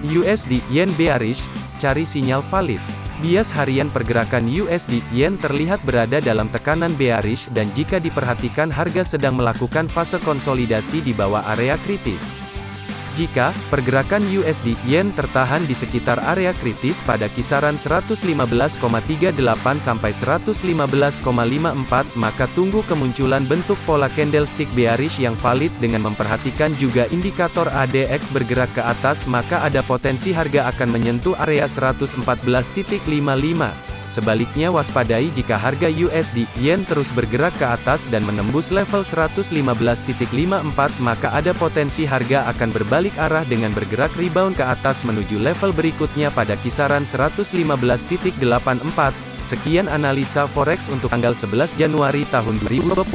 USD Yen bearish, cari sinyal valid. Bias harian pergerakan USD Yen terlihat berada dalam tekanan bearish dan jika diperhatikan harga sedang melakukan fase konsolidasi di bawah area kritis. Jika pergerakan USD Yen tertahan di sekitar area kritis pada kisaran 115,38 sampai 115,54 maka tunggu kemunculan bentuk pola candlestick bearish yang valid dengan memperhatikan juga indikator ADX bergerak ke atas maka ada potensi harga akan menyentuh area 114.55 Sebaliknya waspadai jika harga USD Yen terus bergerak ke atas dan menembus level 115.54 maka ada potensi harga akan berbalik arah dengan bergerak rebound ke atas menuju level berikutnya pada kisaran 115.84. Sekian analisa forex untuk tanggal 11 Januari tahun 2021.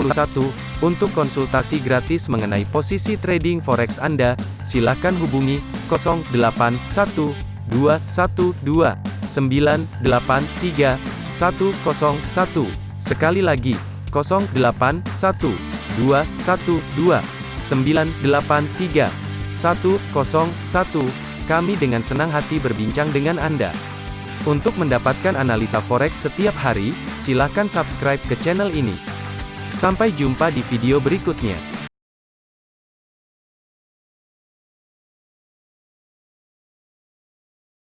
Untuk konsultasi gratis mengenai posisi trading forex Anda, silakan hubungi 081212 983 101. Sekali lagi, 081 212 983 101. Kami dengan senang hati berbincang dengan Anda. Untuk mendapatkan analisa forex setiap hari, silakan subscribe ke channel ini. Sampai jumpa di video berikutnya.